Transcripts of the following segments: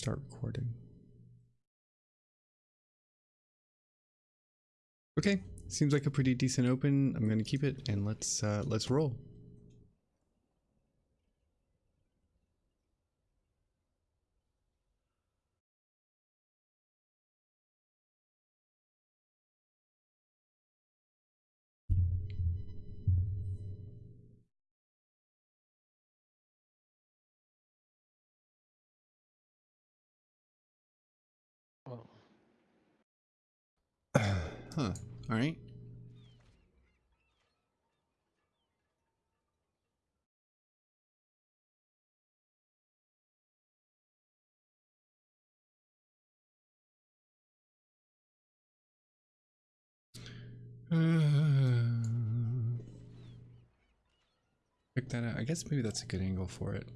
start recording. Okay, seems like a pretty decent open. I'm gonna keep it and let's uh, let's roll. Huh. All right. Uh, Check that out. I guess maybe that's a good angle for it.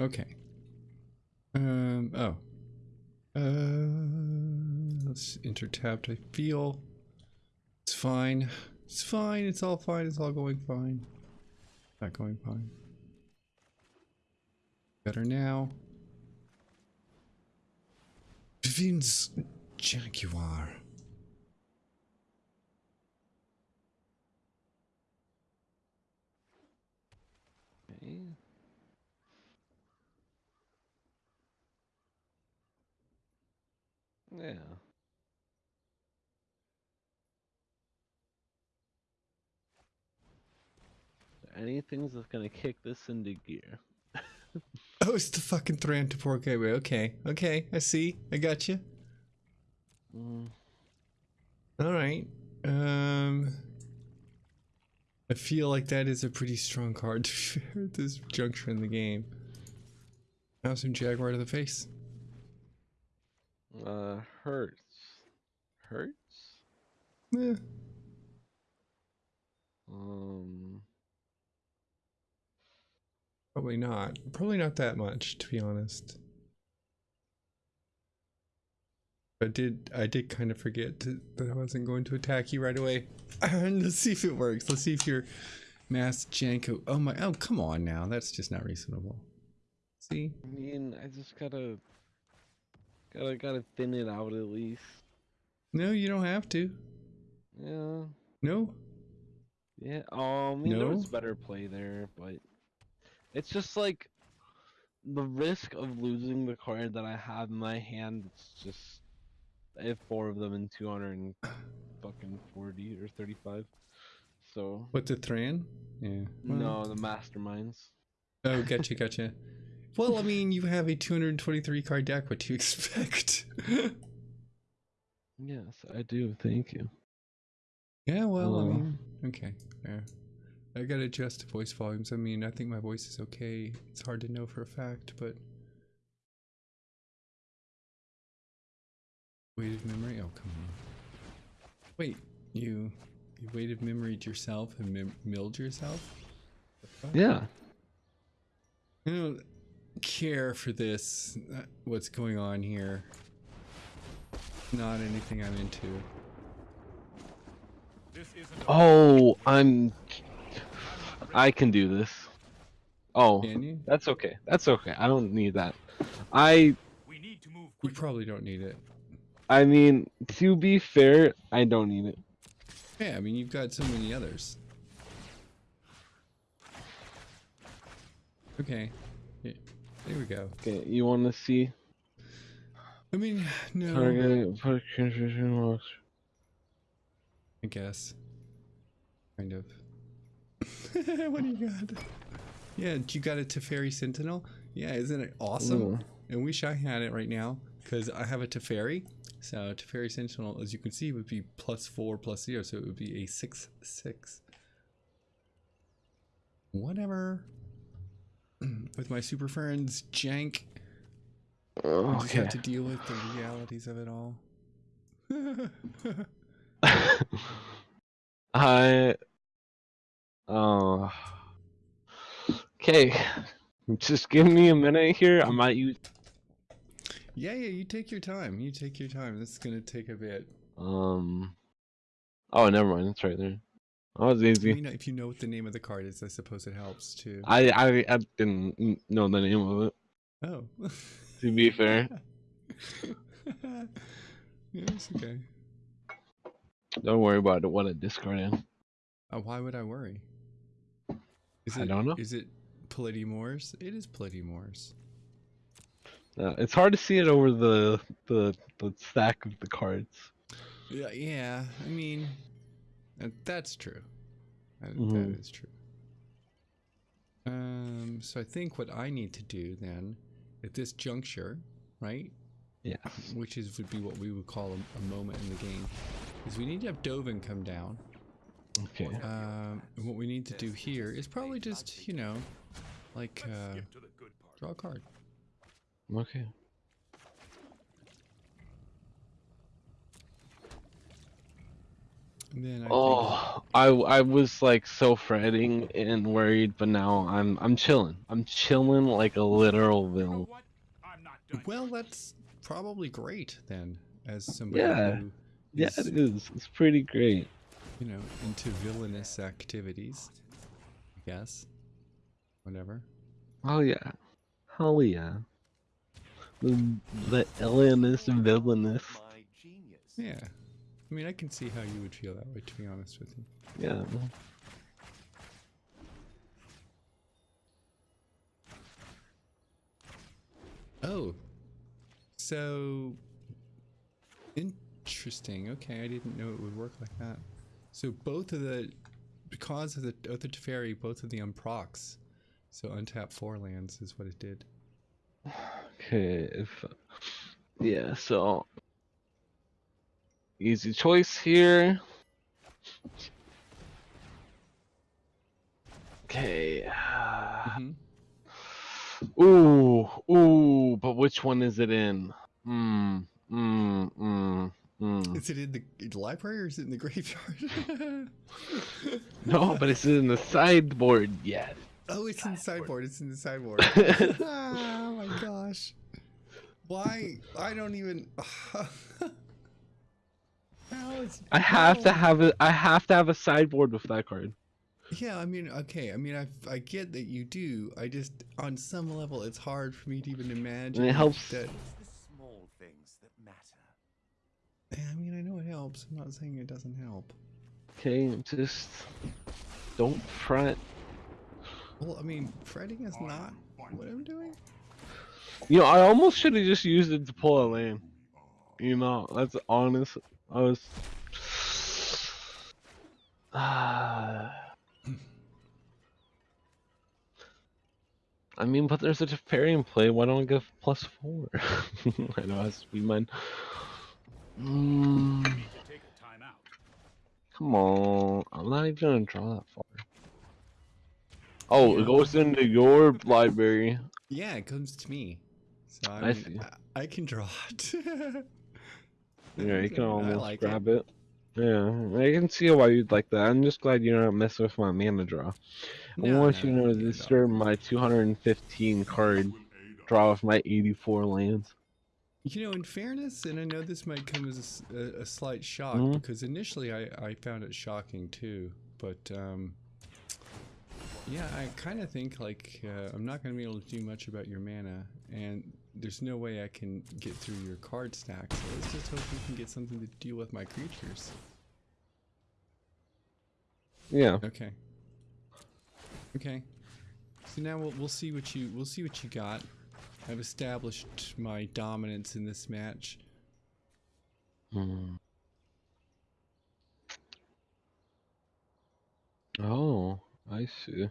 Okay. Um, oh. Uh, let's enter tabbed. I feel it's fine. It's fine. It's all fine. It's all going fine. Not going fine. Better now. Vivien's Jaguar. okay. Yeah. Anything's that's gonna kick this into gear. Oh, it's the fucking Thran Temporal Gateway. Okay. Okay. I see. I got you. Mm, All right. Um, I feel like that is a pretty strong card to at this juncture in the game. Now some Jaguar to the face. Uh, hurts. Hurts? Eh, Um, probably not. Probably not that much, to be honest. I did. I did kind of forget to, that I wasn't going to attack you right away. Let's see if it works. Let's see if your mass Janko. Oh my! Oh come on now. That's just not reasonable. See? I mean, I just gotta, gotta, gotta thin it out at least. No, you don't have to. Yeah, No. yeah. I mean, there was No? better play there, but it's just like the risk of losing the card that I have in my hand. It's just I have four of them in two hundred and fucking forty or thirty-five. So What the Thran? Yeah. well- no, the masterminds. Oh, gotcha, gotcha. Well, I mean, you have a 223 card deck. What do you expect? Yes, I do. Thank you. yeah, well, I Oh. mean, okay, yeah. I gotta adjust the voice volumes. I mean, I think my voice is okay. It's hard to know for a fact, but. Weighted memory? Oh, come on. Wait, you. You weighted memoried yourself and mem- milled yourself? Yeah. I don't care for this. uh, What's going on here? Not anything I'm into. Oh, I'm. I can do this. Oh, that's okay. That's okay. I don't need that. I. You probably don't need it. I mean, to be fair, I don't need it. Yeah, I mean you've got so many others. Okay. Yeah, there we go. Okay, you want to see? I mean, no. Target. Put concentration locks. I guess. Kind of. what do you got? Yeah, you got a Teferi's Sentinel? Yeah, isn't it awesome? Ooh. I wish I had it right now because I have a Teferi. So Teferi's Sentinel, as you can see, would be plus four plus zero, so it would be a six six. Whatever. With my super friends, Jank, I just Okay. have to deal with the realities of it all. I. Oh. Okay. Just give me a minute here. I might use. yeah, yeah, you take your time. You take your time. This is gonna take a bit. Um. Oh, never mind. It's right there. That was I easy. mean, if you know what the name of the card is, I suppose it helps too. I, I I didn't know the name of it. Oh. To be fair, yeah, it's okay. don't worry about it. What I discarded. Uh, why would I worry? Is I it, don't know. Is it Polydemors? It is Polydemors. Uh, it's hard to see it over the the the stack of the cards. Yeah, yeah. I mean, that's true. That, Mhm. that is true. Um, so I think what I need to do then, at this juncture, right, Yeah. which is would be what we would call a, a moment in the game, is we need to have Dovin come down. Okay. Um, and what we need to do here is probably just, you know, like uh, draw a card. Okay. And then I think, Oh, I I was like so fretting and worried, but now I'm I'm chilling. I'm chilling like a literal villain. well, that's probably great then, as somebody Yeah. who Yeah, is, it is. It's pretty great. you know, into villainous activities. I guess. Whatever. Oh yeah. Hell yeah. The the villainous villainous. Yeah. I mean, I can see how you would feel that way, to be honest with you. Yeah. Oh. So interesting. Okay, I didn't know it would work like that. So both of the because of the Oath of the Teferi, both of the unprocs. So untap four lands is what it did. Okay. If yeah, so easy choice here. Okay. hmm Ooh, ooh, but which one is it in? Hmm, hmm, hmm, hmm. Is it in the, in the library or is it in the graveyard? No, but it's in the sideboard yet. oh, it's in the sideboard. It's in the sideboard. oh my gosh. Why? I don't even. How is, I have to have it. I have to have a sideboard with that card. Yeah, I mean, okay. I mean, I, I get that you do. I just, on some level, it's hard for me to even imagine It helps- that. the small things that matter. Yeah, I mean, I know it helps. I'm not saying it doesn't help. Okay, just don't fret. Well, I mean, fretting is not what I'm doing. You know, I almost should have just used it to pull a lane. You know, that's honest. I was. I mean, but there's a Teferian play. Why don't I go plus four? I know it has to be mine. Mm, Take a time out. come on, I'm not even gonna draw that far. Oh, it goes into your library. Yeah, it comes to me. So I, I mean. I, I can draw it. Yeah, you can almost like grab it. Yeah, I can see why you'd like that. I'm just glad you're not messing with my mana draw. I No, want you to know no, this no. disturb my 215 card draw with my 84 lands. You know, in fairness, and I know this might come as a slight shock Mhm. because initially I, I found it shocking too, but um, yeah, I kind of think like uh, I'm not going to be able to do much about your mana, and there's no way I can get through your card stack. So let's just hope we can get something to deal with my creatures. Yeah. Okay. Okay. So now we'll we'll see what you we'll see what you got. I've established my dominance in this match. Hmm. Oh, I see.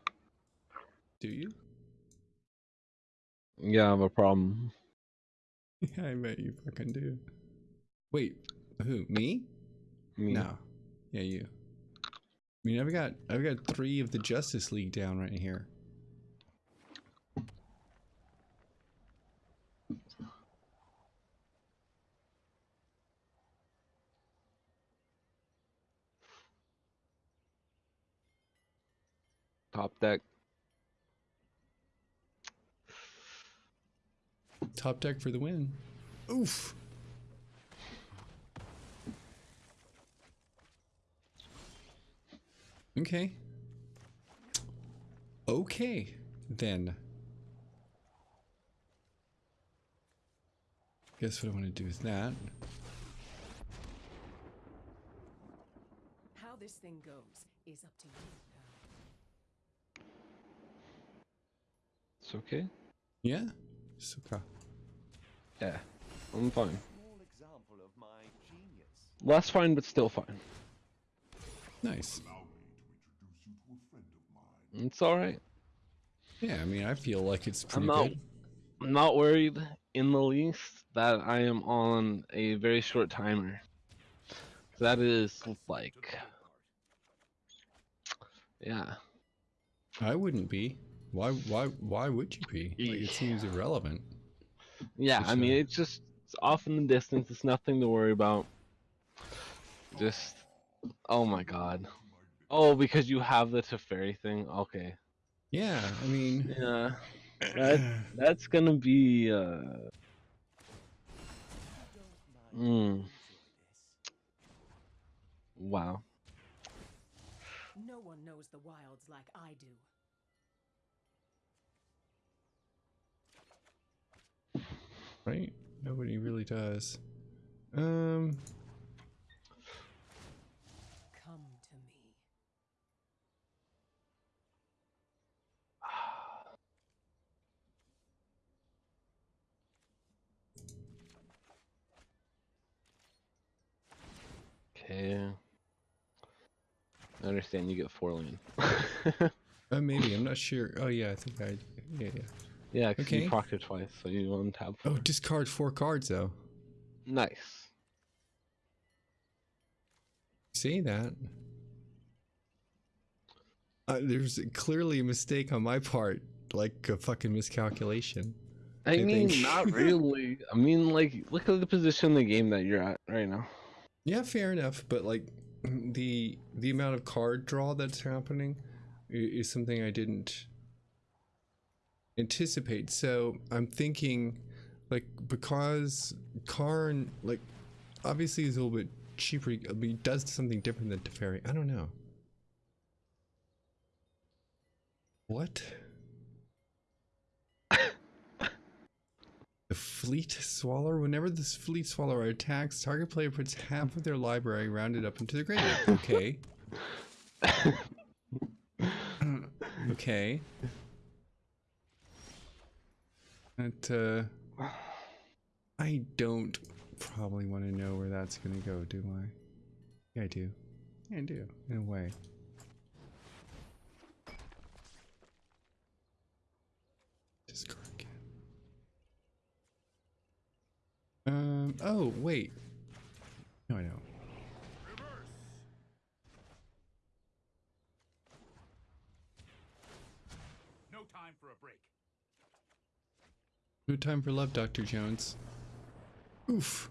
Do you? Yeah, I have a problem. Yeah, I bet you fucking do. Wait, who? Me? Me. No. Yeah, you. I mean, I've got I've got three of the Justice League down right here. Top deck. Top deck for the win. Oof. Okay. Okay, then. Guess what I want to do with that. How this thing goes is up to you. It's okay. Yeah? Okay. Yeah, I'm fine. Small example of my genius. Less fine, but still fine. Nice. It's all right. Yeah, I mean, I feel like it's pretty I'm pretty not. good. I'm not worried in the least that I am on a very short timer. That is like, yeah. I wouldn't be. Why? Why? Why would you be? Like, it Eesh. seems irrelevant. Yeah, For I mean, sure. it's just it's off in the distance. It's nothing to worry about. Just, oh my god. Oh, because you have the Teferi thing. Okay. Yeah, I mean, Yeah. That that's gonna be uh. Mm, wow. No one knows the wilds like I do. Right? Nobody really does. Um, Come to me. Okay. I understand you get four land. uh, maybe I'm not sure. Oh yeah, I think I. Yeah, yeah. Yeah, 'cause Okay. you procced it twice, so you untap. Oh, discard four cards though. Nice. Say that. Uh, there's clearly a mistake on my part, like a fucking miscalculation. I, I mean, not really. I mean, like, look at the position in the game that you're at right now. Yeah, fair enough, but like the the amount of card draw that's happening is something I didn't anticipate. So I'm thinking, like, because Karn, like, obviously is a little bit cheaper. Mean, does something different than Teferi. I don't know. What? The Fleet Swallower. Whenever this Fleet Swallower attacks, target player puts half of their library rounded up into the graveyard. Okay. okay. That, uh. I don't probably want to know where that's gonna go, do I? Yeah, I do. Yeah, I do, in a way. Discard again. Um, oh, wait. No, I know. No time for a break. Time for love, Dr. Jones. Oof.